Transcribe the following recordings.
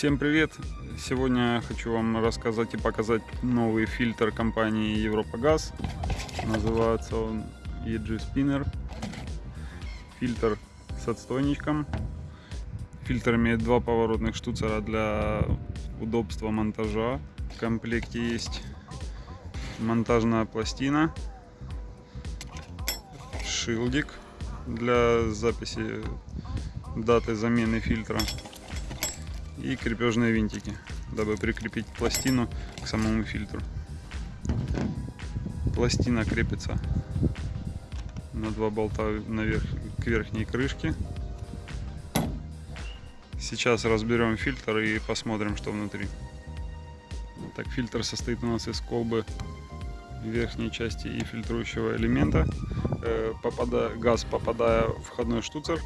Всем привет! Сегодня хочу вам рассказать и показать новый фильтр компании Европа Газ. Называется он EG Spinner. Фильтр с отстойничком. Фильтр имеет два поворотных штуцера для удобства монтажа. В комплекте есть монтажная пластина, шилдик для записи даты замены фильтра и крепежные винтики, дабы прикрепить пластину к самому фильтру. Пластина крепится на два болта наверх, к верхней крышке. Сейчас разберем фильтр и посмотрим, что внутри. Так, фильтр состоит у нас из колбы верхней части и фильтрующего элемента. Э, попадая, газ, попадая в входной штуцер,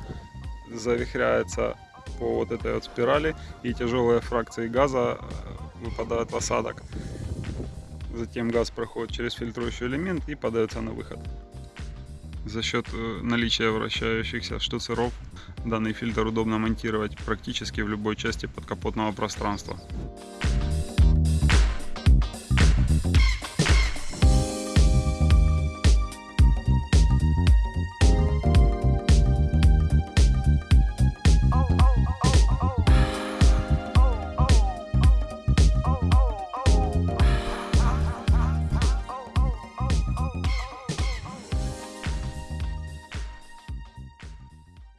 завихряется по вот этой вот спирали, и тяжелые фракции газа э, выпадают в осадок. Затем газ проходит через фильтрующий элемент и подается на выход. За счет э, наличия вращающихся штуцеров данный фильтр удобно монтировать практически в любой части подкапотного пространства.